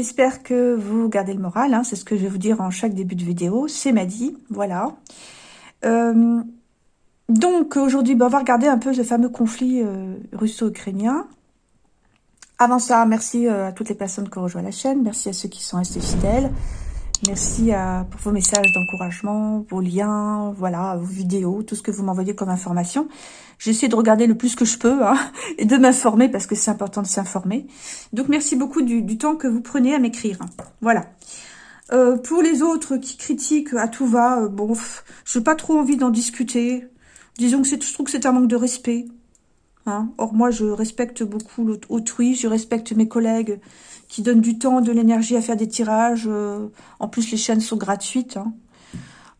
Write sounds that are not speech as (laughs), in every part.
j'espère que vous gardez le moral. Hein. C'est ce que je vais vous dire en chaque début de vidéo. C'est Madi, voilà. Euh, donc aujourd'hui, bah, on va regarder un peu ce fameux conflit euh, russo-ukrainien. Avant ça, merci euh, à toutes les personnes qui ont rejoint la chaîne. Merci à ceux qui sont restés fidèles. Merci à, pour vos messages d'encouragement, vos liens, voilà, vos vidéos, tout ce que vous m'envoyez comme information. J'essaie de regarder le plus que je peux hein, (laughs) et de m'informer parce que c'est important de s'informer. Donc, merci beaucoup du, temps que vous prenez à m'écrire. Voilà. Euh, pour les autres qui critiquent à tout va, euh, bon, je n'ai pas trop envie d'en discuter. Disons que je trouve que c'est un manque de respect. Hein. Or, moi, je respecte beaucoup autrui, je respecte mes collègues qui donnent du temps, de l'énergie à faire des tirages. Euh, en plus, les chaînes sont gratuites. Hein.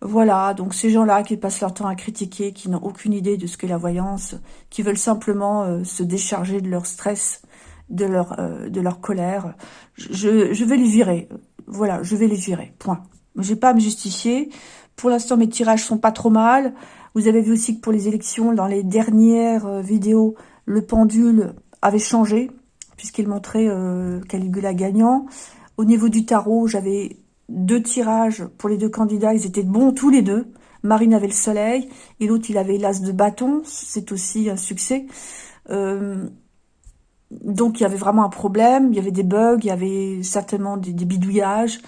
Voilà, donc ces gens-là qui passent leur temps à critiquer, qui n'ont aucune idée de ce qu'est la voyance, qui veulent simplement euh, se décharger de leur stress, de leur, euh, de leur colère, je, je vais les virer. Voilà, je vais les virer, point. J'ai pas à me justifier. Pour l'instant, mes tirages sont pas trop mal. Vous avez vu aussi que pour les élections, dans les dernières vidéos, le pendule avait changé puisqu'il montrait euh, Caligula gagnant. Au niveau du tarot, j'avais deux tirages pour les deux candidats, ils étaient bons tous les deux. Marine avait le soleil, et l'autre, il avait l'as de bâton, c'est aussi un succès. Euh, donc, il y avait vraiment un problème, il y avait des bugs, il y avait certainement des, bidouillages.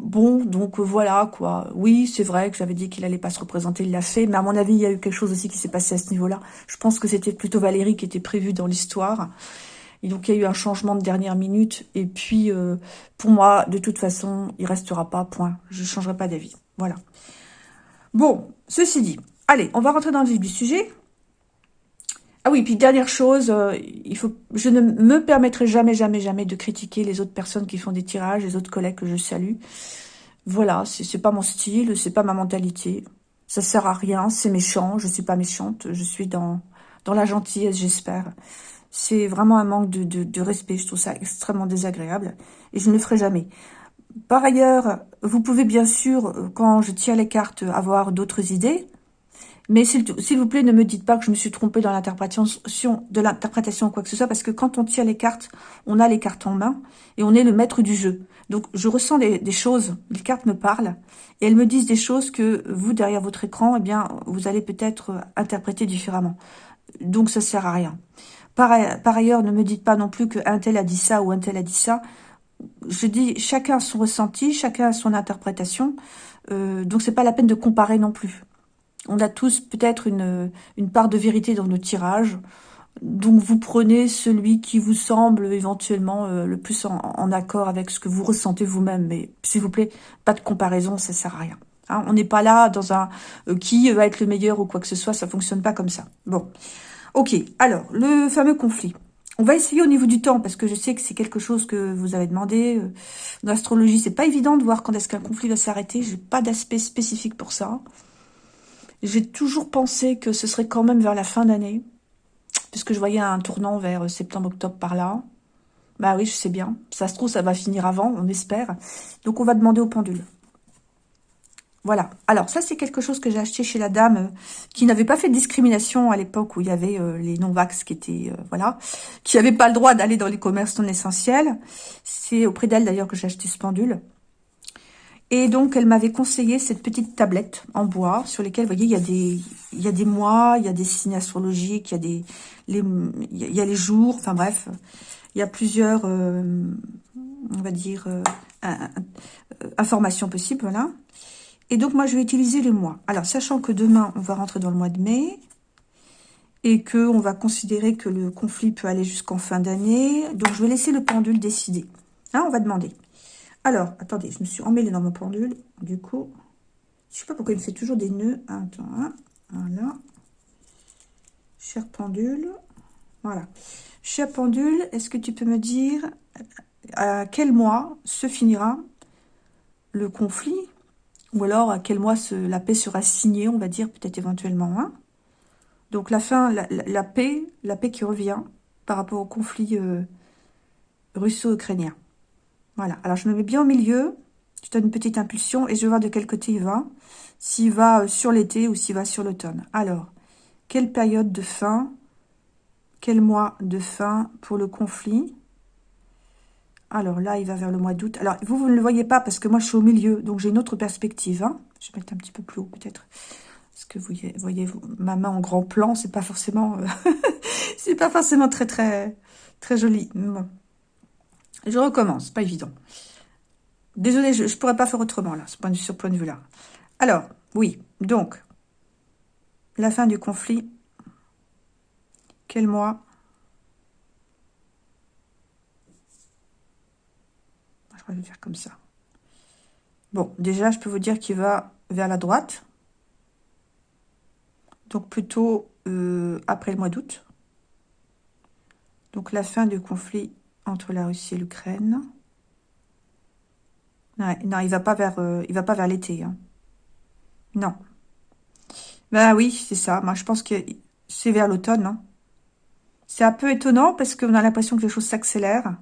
Bon, donc voilà, quoi. Oui, c'est vrai que j'avais dit qu'il allait pas se représenter, il l'a fait, mais à mon avis, il y a eu quelque chose aussi qui s'est passé à ce niveau-là. Je pense que c'était plutôt Valérie qui était prévue dans l'histoire. Et donc, il y a eu un changement de dernière minute. Et puis, euh, pour moi, de toute façon, il restera pas, point. Je changerai pas d'avis. Voilà. Bon, ceci dit, allez, on va rentrer dans le vif du sujet. Ah oui, puis dernière chose, euh, il faut, je ne me permettrai jamais, jamais, jamais de critiquer les autres personnes qui font des tirages, les autres collègues que je salue. Voilà, c'est pas mon style, c'est pas ma mentalité. Ça sert à rien, c'est méchant, je suis pas méchante, je suis dans, dans la gentillesse, j'espère. C'est vraiment un manque de, respect. Je trouve ça extrêmement désagréable. Et je ne le ferai jamais. Par ailleurs, vous pouvez bien sûr, quand je tire les cartes, avoir d'autres idées. Mais s'il vous plaît, ne me dites pas que je me suis trompée dans l'interprétation de l'interprétation ou quoi que ce soit, parce que quand on tire les cartes, on a les cartes en main et on est le maître du jeu. Donc, je ressens des, choses, les cartes me parlent, et elles me disent des choses que vous, derrière votre écran, eh bien, vous allez peut-être interpréter différemment. Donc, ça sert à rien. Par, ailleurs, ne me dites pas non plus qu'un tel a dit ça ou un tel a dit ça. Je dis, chacun a son ressenti, chacun a son interprétation. Euh, donc, c'est pas la peine de comparer non plus. On a tous peut-être une, une part de vérité dans nos tirages. Donc, vous prenez celui qui vous semble éventuellement euh, le plus en, accord avec ce que vous ressentez vous-même. Mais s'il vous plaît, pas de comparaison, ça sert à rien. Hein. on n'est pas là dans un euh, qui va être le meilleur ou quoi que ce soit, ça fonctionne pas comme ça. Bon, Ok, alors, le fameux conflit. On va essayer au niveau du temps, parce que je sais que c'est quelque chose que vous avez demandé. Euh, dans l'astrologie, c'est pas évident de voir quand est-ce qu'un conflit va s'arrêter. J'ai pas d'aspect spécifique pour ça. J'ai toujours pensé que ce serait quand même vers la fin d'année, puisque je voyais un tournant vers septembre-octobre par là. Bah oui, je sais bien. Ça se trouve, ça va finir avant, on espère. Donc, on va demander au pendule. Voilà. Alors, ça, c'est quelque chose que j'ai acheté chez la dame euh, qui n'avait pas fait de discrimination à l'époque où il y avait euh, les non-vax qui étaient, euh, voilà, qui n'avaient pas le droit d'aller dans les commerces non essentiels. C'est auprès d'elle, d'ailleurs, que j'ai acheté ce pendule. Et donc, elle m'avait conseillé cette petite tablette en bois sur lesquelles, vous voyez, il y a des, il y a des mois, il y a des signes astrologiques, il y a des, les, il y a les jours, enfin bref, il y a plusieurs, on va dire, informations possibles, voilà. Et donc, moi, je vais utiliser les mois. Alors, sachant que demain, on va rentrer dans le mois de mai et que on va considérer que le conflit peut aller jusqu'en fin d'année. Donc, je vais laisser le pendule décider. Hein, on va demander. Alors, attendez, je me suis emmêlée dans mon pendule. Du coup, je sais pas pourquoi il me fait toujours des nœuds. Attends, hein, voilà. Cher pendule. Voilà. Cher pendule, est-ce que tu peux me dire à quel mois se finira le conflit? Ou alors, à quel mois la paix sera signée, on va dire, peut-être éventuellement. Hein? Donc, la fin, la, paix, la paix qui revient par rapport au conflit euh, russo-ukrainien. Voilà. Alors, je me mets bien au milieu. Je donne une petite impulsion et je vais voir de quel côté il va. S'il va euh, sur l'été ou s'il va sur l'automne. Alors, quelle période de fin Quel mois de fin pour le conflit? Alors là, il va vers le mois d'août. Alors, vous, vous ne le voyez pas parce que moi, je suis au milieu. Donc, j'ai une autre perspective. Hein. Je vais mettre un petit peu plus haut, peut-être. Parce que vous voyez, ma main en grand plan, c'est pas forcément... Euh, (laughs) c'est pas forcément très, très, très joli. Bon. Je recommence, pas évident. Désolée, je ne pourrais pas faire autrement, là, ce point de, point de vue-là. Alors, oui, donc, la fin du conflit. Quel mois? Je vais faire comme ça. Bon, déjà, je peux vous dire qu'il va vers la droite. Donc, plutôt euh, après le mois d'août. Donc, la fin du conflit entre la Russie et l'Ukraine. non, il va pas vers, euh, il va pas vers l'été. Hein. Non. Ben oui, c'est ça. Moi, je pense que c'est vers l'automne. Hein. C'est un peu étonnant parce qu'on a l'impression que les choses s'accélèrent.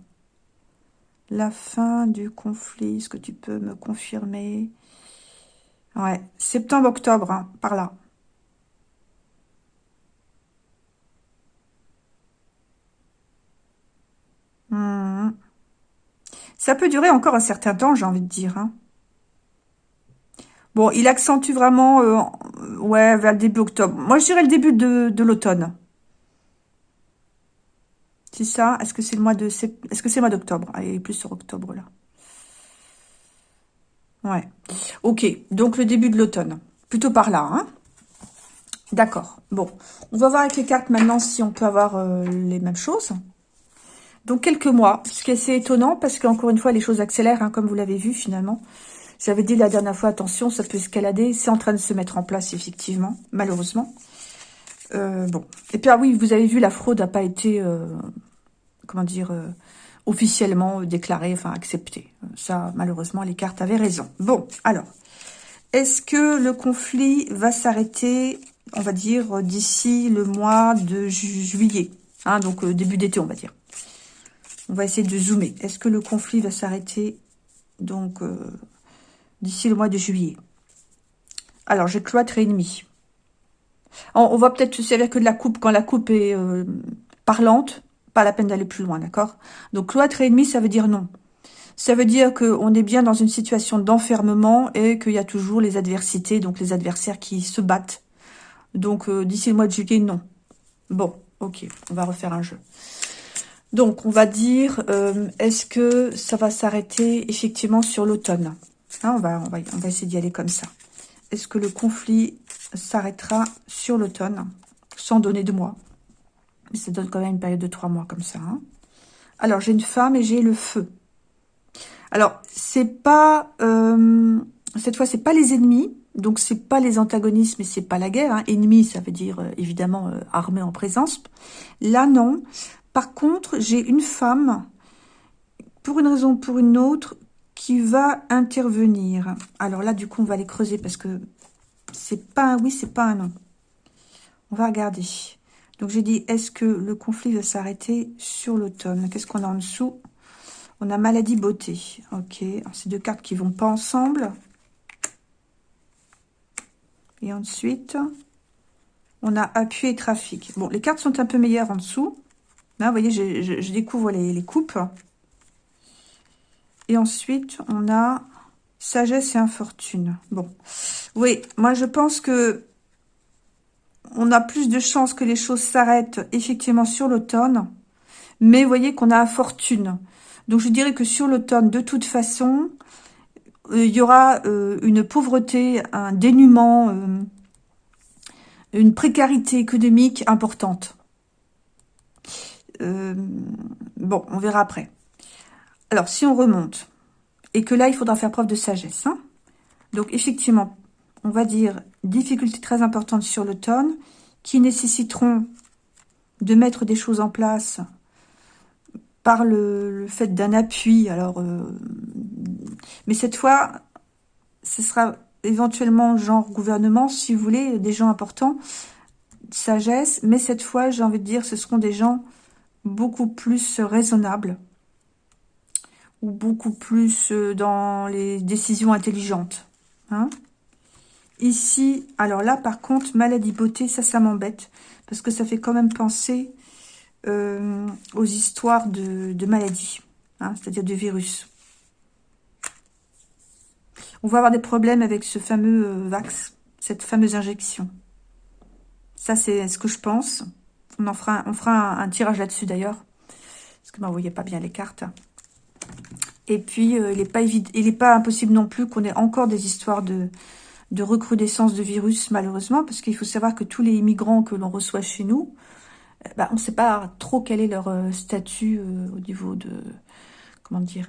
La fin du conflit, est-ce que tu peux me confirmer? Ouais, septembre-octobre, hein, par là. Hmm. Ça peut durer encore un certain temps, j'ai envie de dire. Hein. Bon, il accentue vraiment, euh, ouais, vers le début octobre. Moi, je dirais le début de, l'automne. C'est ça? Est-ce que c'est le mois de... Est-ce que c'est le mois d'octobre? Allez, plus sur octobre, là. Ouais. Ok, donc le début de l'automne. Plutôt par là, hein D'accord. Bon, on va voir avec les cartes maintenant si on peut avoir euh, les mêmes choses. Donc, quelques mois, ce qui est assez étonnant, parce qu'encore une fois, les choses accélèrent, hein, comme vous l'avez vu, finalement. J'avais dit la dernière fois, attention, ça peut escalader. C'est en train de se mettre en place, effectivement, malheureusement. Euh, bon. Et puis, ah oui, vous avez vu, la fraude n'a pas été, euh, comment dire, euh, officiellement déclarée, enfin acceptée. Ça, malheureusement, les cartes avaient raison. Bon, alors, est-ce que le conflit va s'arrêter, on va dire, d'ici le mois de juillet hein, Donc, début d'été, on va dire? On va essayer de zoomer. Est-ce que le conflit va s'arrêter donc euh, d'ici le mois de juillet? Alors, j'ai cloître et ennemi. On, va peut-être se servir que de la coupe quand la coupe est euh, parlante. Pas la peine d'aller plus loin, d'accord? Donc, cloître et ennemi, ça veut dire non. Ça veut dire qu'on est bien dans une situation d'enfermement et qu'il y a toujours les adversités, donc les adversaires qui se battent. Donc, euh, d'ici le mois de juillet, non. Bon, ok, on va refaire un jeu. Donc, on va dire, euh, est-ce que ça va s'arrêter effectivement sur l'automne? Hein, on, va, essayer d'y aller comme ça. Est-ce que le conflit s'arrêtera sur l'automne, sans donner de mois Mais ça donne quand même une période de trois mois comme ça. Hein. Alors, j'ai une femme et j'ai le feu. Alors, c'est pas... Euh, cette fois, c'est pas les ennemis, donc c'est pas les antagonismes et c'est pas la guerre. Hein. Ennemi, ça veut dire euh, évidemment armée en présence. Là, non. Par contre, j'ai une femme, pour une raison ou pour une autre, qui va intervenir. Alors là, du coup, on va les creuser parce que c'est pas un oui, c'est pas un non. On va regarder. Donc, j'ai dit, est-ce que le conflit va s'arrêter sur l'automne? Qu'est-ce qu'on a en dessous? On a maladie, beauté. Ok, c'est deux cartes qui vont pas ensemble. Et ensuite, on a appui et trafic. Bon, les cartes sont un peu meilleures en dessous. Là, vous voyez, je, découvre les, coupes. Et ensuite, on a sagesse et infortune. Bon, oui, moi je pense que on a plus de chances que les choses s'arrêtent effectivement sur l'automne. Mais vous voyez qu'on a fortune. Donc je dirais que sur l'automne, de toute façon, euh, il y aura euh, une pauvreté, un dénuement, euh, une précarité économique importante. Euh, bon, on verra après. Alors, si on remonte, et que là, il faudra faire preuve de sagesse. Hein. Donc, effectivement, on va dire difficultés très importantes sur l'automne, qui nécessiteront de mettre des choses en place par le, fait d'un appui. Alors, euh, mais cette fois, ce sera éventuellement genre gouvernement, si vous voulez, des gens importants, sagesse, mais cette fois, j'ai envie de dire, ce seront des gens beaucoup plus raisonnable ou beaucoup plus euh, dans les décisions intelligentes. Hein. Ici, alors là, par contre, maladie beauté, ça, ça m'embête. Parce que ça fait quand même penser euh, aux histoires de, de maladie. hein, c'est-à-dire du virus. On va avoir des problèmes avec ce fameux euh, vax, cette fameuse injection. Ça, c'est ce que je pense. On en fera, un, tirage là-dessus d'ailleurs. Parce que vous ne voyez pas bien les cartes. Et puis, euh, il n'est pas, impossible non plus qu'on ait encore des histoires de, de recrudescence de virus, malheureusement. Parce qu'il faut savoir que tous les immigrants que l'on reçoit chez nous, eh ben, on ne sait pas trop quel est leur euh, statut au niveau de... Comment dire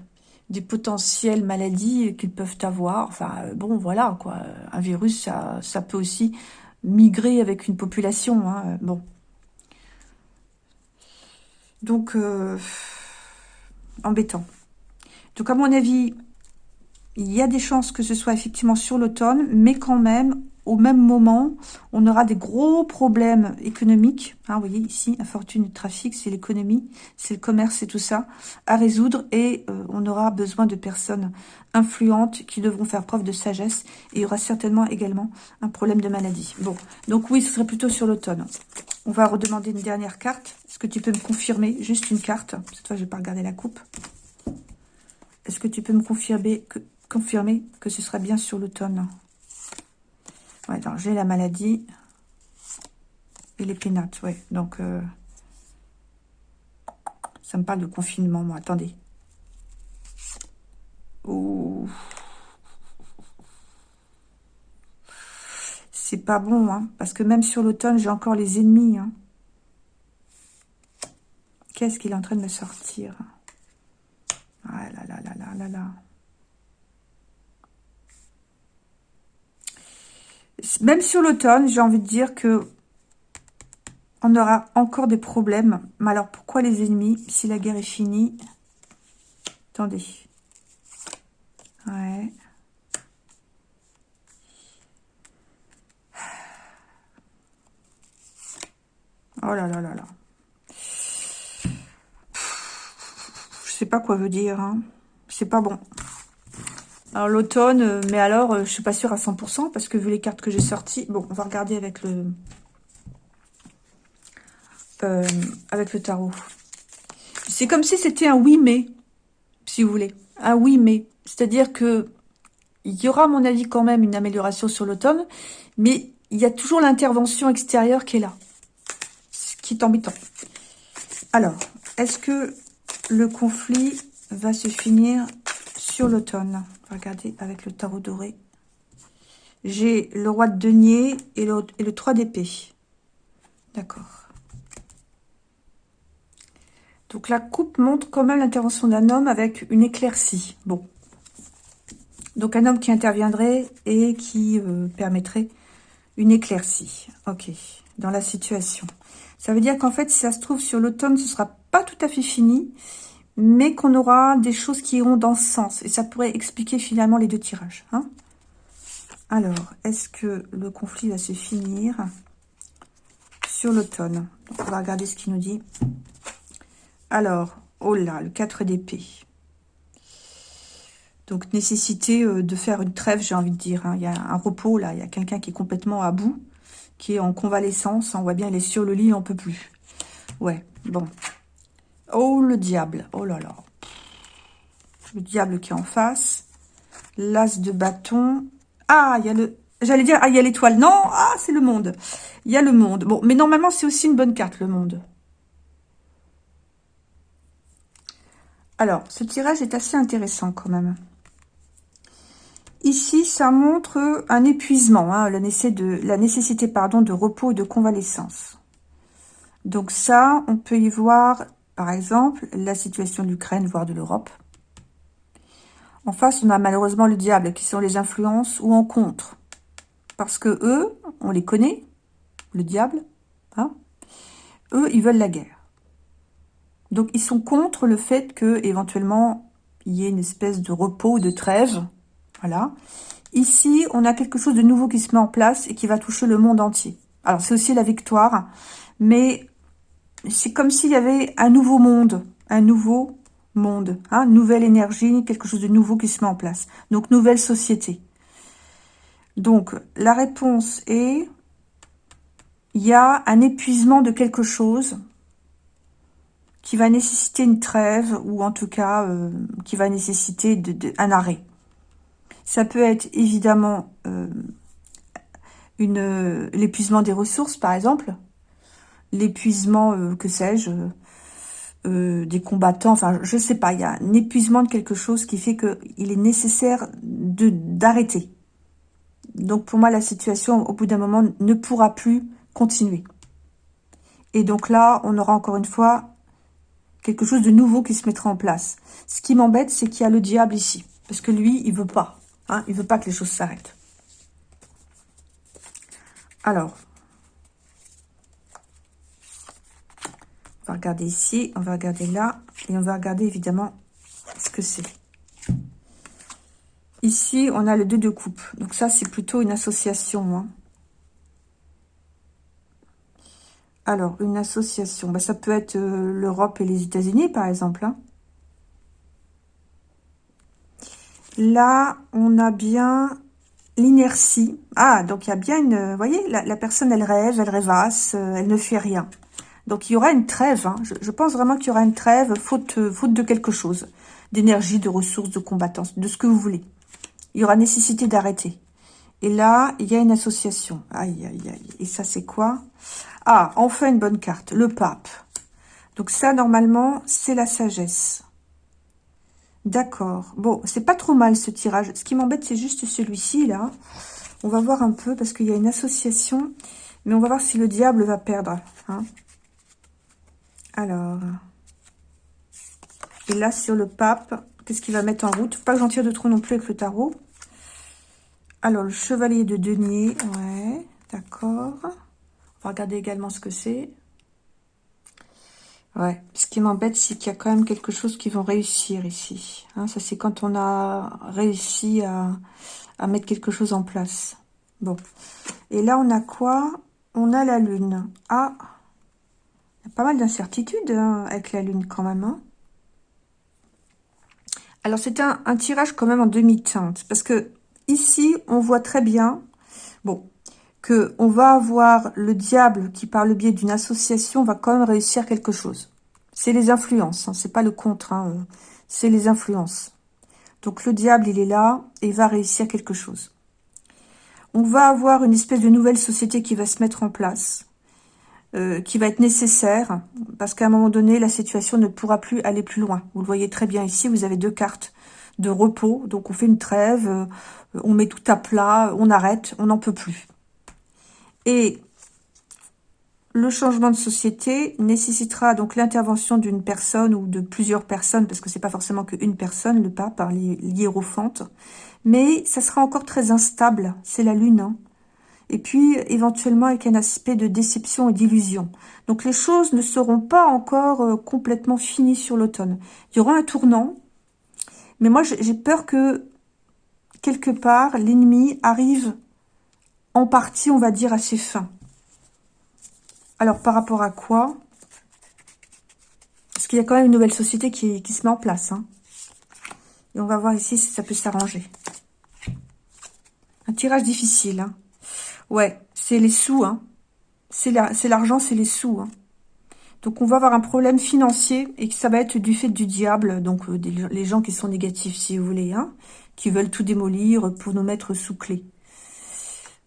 des potentielles maladies qu'ils peuvent avoir. Enfin, euh, bon, voilà, quoi. Un virus, ça, ça peut aussi migrer avec une population. Hein, bon. Donc, euh, embêtant. Donc, à mon avis, il y a des chances que ce soit effectivement sur l'automne, mais quand même, au même moment, on aura des gros problèmes économiques. Hein, vous voyez ici, infortune du trafic, c'est l'économie, c'est le commerce et tout ça, à résoudre. Et euh, on aura besoin de personnes influentes qui devront faire preuve de sagesse. Et il y aura certainement également un problème de maladie. Bon, donc oui, ce serait plutôt sur l'automne. On va redemander une dernière carte. Est-ce que tu peux me confirmer Juste une carte. Cette fois, je vais pas regarder la coupe. Est-ce que tu peux me confirmer que, ce sera bien sur l'automne Ouais, j'ai la maladie et les pénates, ouais. Donc, euh, ça me parle de confinement, moi. Attendez. C'est pas bon, hein, parce que même sur l'automne, j'ai encore les ennemis. Hein. Qu'est-ce qu'il est en train de me sortir? Ah. Même sur l'automne, j'ai envie de dire que on aura encore des problèmes. Mais alors, pourquoi les ennemis? Si la guerre est finie. Attendez. Ouais. Oh là là là là. Je sais pas quoi veut dire. Hein. C'est pas bon. Alors l'automne, euh, mais alors, euh, je suis pas sûre à 100%, parce que vu les cartes que j'ai sorties, bon, on va regarder avec le, euh, avec le tarot. C'est comme si c'était un oui mais, si vous voulez. Un oui mais. C'est-à-dire que il y aura, à mon avis, quand même une amélioration sur l'automne, mais il y a toujours l'intervention extérieure qui est là. Est embêtant. Alors, est-ce que le conflit va se finir sur l'automne? Regardez avec le tarot doré. J'ai le roi de denier et le, et le 3 d'épée. D'accord. Donc la coupe montre quand même l'intervention d'un homme avec une éclaircie. Bon. Donc un homme qui interviendrait et qui euh, permettrait une éclaircie. Ok. Dans la situation. Ça veut dire qu'en fait, si ça se trouve sur l'automne, ce sera pas tout à fait fini mais qu'on aura des choses qui iront dans ce sens. Et ça pourrait expliquer finalement les deux tirages. Hein. Alors, est-ce que le conflit va se finir sur l'automne? On va regarder ce qu'il nous dit. Alors, oh là, le 4 d'épée. Donc, nécessité euh, de faire une trêve, j'ai envie de dire. Hein. Il y a un repos, là. Il y a quelqu'un qui est complètement à bout, qui est en convalescence. On voit bien, il est sur le lit, n'en peut plus. Ouais, bon. Oh, le diable. Oh là là. Le diable qui est en face. L'as de bâton. Ah, il y a le... J'allais dire, ah, il y a l'étoile. Non, ah, c'est le monde. Il y a le monde. Bon, mais normalement, c'est aussi une bonne carte, le monde. Alors, ce tirage est assez intéressant quand même. Ici, ça montre un épuisement, hein, la, nécessité de, repos et de convalescence. Donc ça, on peut y voir par exemple, la situation de l'Ukraine, voire de l'Europe. En face, on a malheureusement le diable, qui sont les influences ou en contre. Parce que eux, on les connaît, le diable, hein eux, ils veulent la guerre. Donc, ils sont contre le fait que éventuellement il y ait une espèce de repos, de trêve. Voilà. Ici, on a quelque chose de nouveau qui se met en place et qui va toucher le monde entier. Alors, c'est aussi la victoire, mais c'est comme s'il y avait un nouveau monde, un nouveau monde, hein, nouvelle énergie, quelque chose de nouveau qui se met en place. Donc, nouvelle société. Donc, la réponse est, il y a un épuisement de quelque chose qui va nécessiter une trêve ou en tout cas euh, qui va nécessiter un arrêt. Ça peut être évidemment euh, l'épuisement des ressources, par exemple, l'épuisement, euh, que sais-je, des combattants, enfin, je sais pas, il y a un épuisement de quelque chose qui fait qu'il est nécessaire d'arrêter. Donc, pour moi, la situation, au bout d'un moment, ne pourra plus continuer. Et donc là, on aura encore une fois quelque chose de nouveau qui se mettra en place. Ce qui m'embête, c'est qu'il y a le diable ici. Parce que lui, il veut pas. Hein, il veut pas que les choses s'arrêtent. Alors, on va regarder ici, on va regarder là, et on va regarder évidemment ce que c'est. Ici, on a le 2 de coupe. Donc ça, c'est plutôt une association. Hein. Alors, une association, bah, ça peut être euh, l'Europe et les États-Unis, par exemple. Hein. Là, on a bien l'inertie. Ah, donc il y a bien une... Vous voyez, la, personne, elle rêve, elle rêvasse, euh, elle ne fait rien. Donc, il y aura une trêve. Hein. Je, pense vraiment qu'il y aura une trêve, faute, euh, faute de quelque chose. D'énergie, de ressources, de combattants, de ce que vous voulez. Il y aura nécessité d'arrêter. Et là, il y a une association. Aïe, aïe, aïe. Et ça, c'est quoi? Ah, enfin une bonne carte, le pape. Donc ça, normalement, c'est la sagesse. D'accord. Bon, c'est pas trop mal ce tirage. Ce qui m'embête, c'est juste celui-ci, là. On va voir un peu, parce qu'il y a une association. Mais on va voir si le diable va perdre. Hein. Alors. Et là, sur le pape, qu'est-ce qu'il va mettre en route? Pas que j'en tire de trop non plus avec le tarot. Alors, le chevalier de denier. Ouais, d'accord. On va regarder également ce que c'est. Ouais, ce qui m'embête, c'est qu'il y a quand même quelque chose qui vont réussir ici. Hein, ça, c'est quand on a réussi à, mettre quelque chose en place. Bon. Et là, on a quoi? On a la lune. Ah Il y a pas mal d'incertitudes hein, avec la lune quand même. Hein. Alors, c'est un, un tirage quand même en demi-teinte. Parce que ici, on voit très bien... Bon, que on va avoir le diable qui, par le biais d'une association, va quand même réussir quelque chose. C'est les influences, hein, c'est pas le contre, hein, euh, c'est les influences. Donc le diable, il est là et va réussir quelque chose. On va avoir une espèce de nouvelle société qui va se mettre en place, euh, qui va être nécessaire, parce qu'à un moment donné, la situation ne pourra plus aller plus loin. Vous le voyez très bien ici, vous avez deux cartes de repos, donc on fait une trêve, euh, on met tout à plat, on arrête, on n'en peut plus. Et le changement de société nécessitera donc l'intervention d'une personne ou de plusieurs personnes, parce que c'est pas forcément qu'une personne, le pape, par l'hiérophante, mais ça sera encore très instable, c'est la lune, hein. et puis éventuellement avec un aspect de déception et d'illusion. Donc les choses ne seront pas encore euh, complètement finies sur l'automne. Il y aura un tournant, mais moi j'ai peur que quelque part l'ennemi arrive en partie, on va dire, assez fin. Alors, par rapport à quoi? Parce qu'il y a quand même une nouvelle société qui, se met en place. Hein. Et on va voir ici si ça peut s'arranger. Un tirage difficile. Hein. Ouais, c'est les sous. Hein. C'est l'argent, c'est les sous. Hein. Donc, on va avoir un problème financier et que ça va être du fait du diable. Donc, euh, les gens qui sont négatifs, si vous voulez. Qui veulent tout démolir pour nous mettre sous clé.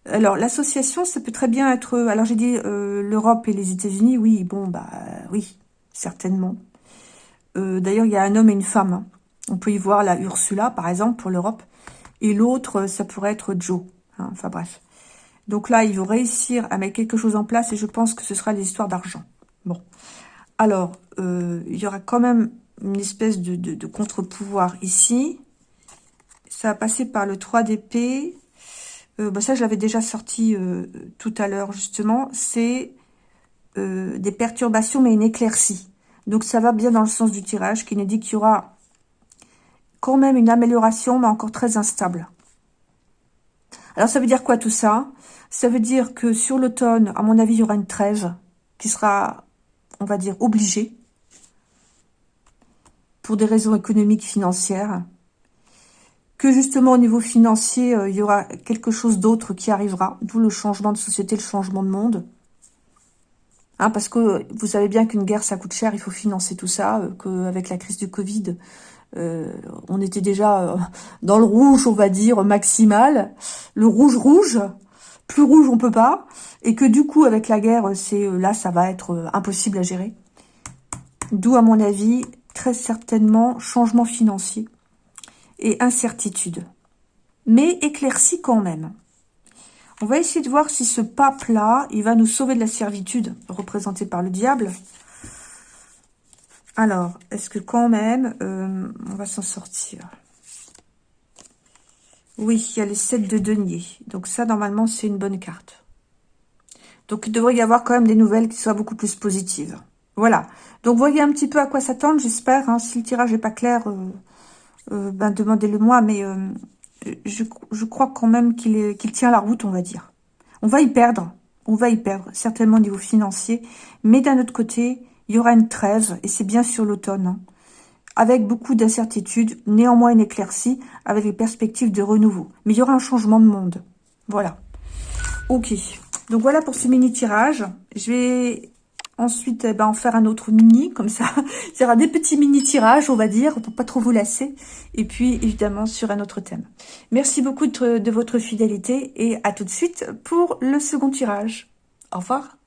Alors, l'association, ça peut très bien être... Alors, j'ai dit euh, l'Europe et les États-Unis. Oui, bon, bah oui, certainement. Euh, d'ailleurs, il y a un homme et une femme. On peut y voir la Ursula, par exemple, pour l'Europe. Et l'autre, ça pourrait être Joe. Hein. Enfin, bref. Donc là, ils vont réussir à mettre quelque chose en place et je pense que ce sera l'histoire d'argent. Bon. Alors, euh, il y aura quand même une espèce de, de contre-pouvoir ici. Ça va passer par le 3 d'épée, euh, bah, ça je l'avais déjà sorti euh, tout à l'heure justement, c'est euh, des perturbations mais une éclaircie. Donc ça va bien dans le sens du tirage qui nous dit qu'il y aura quand même une amélioration mais encore très instable. Alors ça veut dire quoi tout ça? Ça veut dire que sur l'automne, à mon avis, il y aura une trêve qui sera, on va dire, obligée pour des raisons économiques, financières que justement au niveau financier, euh, il y aura quelque chose d'autre qui arrivera, d'où le changement de société, le changement de monde. Hein, parce que vous savez bien qu'une guerre, ça coûte cher, il faut financer tout ça, euh, qu'avec la crise du Covid, euh, on était déjà euh, dans le rouge, on va dire, maximal. Le rouge-rouge, plus rouge, on peut pas. Et que du coup, avec la guerre, c'est là, ça va être impossible à gérer. D'où, à mon avis, très certainement, changement financier et incertitude. Mais éclairci quand même. On va essayer de voir si ce pape-là, il va nous sauver de la servitude, représentée par le diable. Alors, est-ce que quand même, euh, on va s'en sortir? Oui, il y a les 7 de denier. Donc ça, normalement, c'est une bonne carte. Donc, il devrait y avoir quand même des nouvelles qui soient beaucoup plus positives. Voilà. Donc, voyez un petit peu à quoi s'attendre, j'espère. Hein. Si le tirage n'est pas clair, euh, euh, ben, demandez-le moi. Mais je, crois quand même qu'il tient la route, on va dire. On va y perdre, on va y perdre, certainement au niveau financier, mais d'un autre côté, il y aura une trêve, et c'est bien sur l'automne, hein, avec beaucoup d'incertitudes, néanmoins une éclaircie, avec les perspectives de renouveau. Mais il y aura un changement de monde. Voilà. Ok. Donc voilà pour ce mini-tirage. Je vais Ensuite, eh ben, en faire un autre mini, comme ça. (laughs) Il y aura des petits mini-tirages, on va dire, pour pas trop vous lasser. Et puis, évidemment, sur un autre thème. Merci beaucoup de, de votre fidélité et à tout de suite pour le second tirage. Au revoir.